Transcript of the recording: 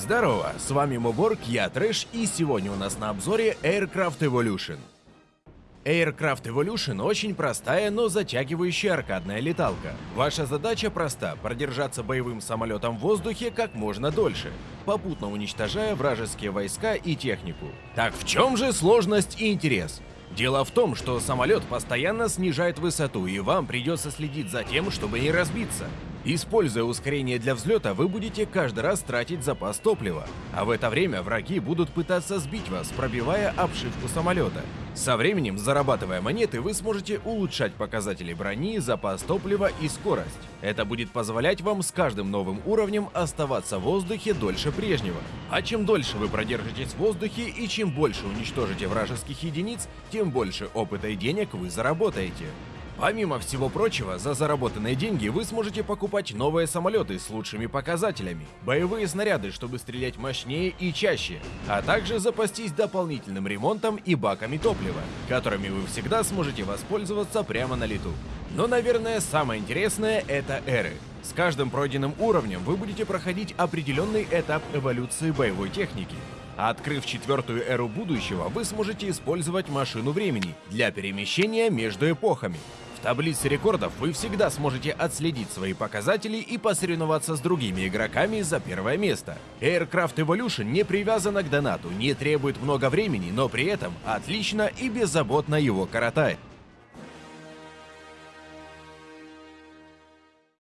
Здорово, с вами Моборг, я Трэш, и сегодня у нас на обзоре Aircraft Evolution. Aircraft Evolution очень простая, но затягивающая аркадная леталка. Ваша задача проста – продержаться боевым самолетом в воздухе как можно дольше, попутно уничтожая вражеские войска и технику. Так в чем же сложность и интерес? Дело в том, что самолет постоянно снижает высоту, и вам придется следить за тем, чтобы не разбиться. Используя ускорение для взлета, вы будете каждый раз тратить запас топлива, а в это время враги будут пытаться сбить вас, пробивая обшивку самолета. Со временем, зарабатывая монеты, вы сможете улучшать показатели брони, запас топлива и скорость. Это будет позволять вам с каждым новым уровнем оставаться в воздухе дольше прежнего. А чем дольше вы продержитесь в воздухе и чем больше уничтожите вражеских единиц, тем больше опыта и денег вы заработаете. Помимо всего прочего, за заработанные деньги вы сможете покупать новые самолеты с лучшими показателями, боевые снаряды, чтобы стрелять мощнее и чаще, а также запастись дополнительным ремонтом и баками топлива, которыми вы всегда сможете воспользоваться прямо на лету. Но, наверное, самое интересное — это эры. С каждым пройденным уровнем вы будете проходить определенный этап эволюции боевой техники. Открыв четвертую эру будущего, вы сможете использовать машину времени для перемещения между эпохами. В таблице рекордов вы всегда сможете отследить свои показатели и посоревноваться с другими игроками за первое место. Aircraft Evolution не привязана к донату, не требует много времени, но при этом отлично и беззаботно его коротает.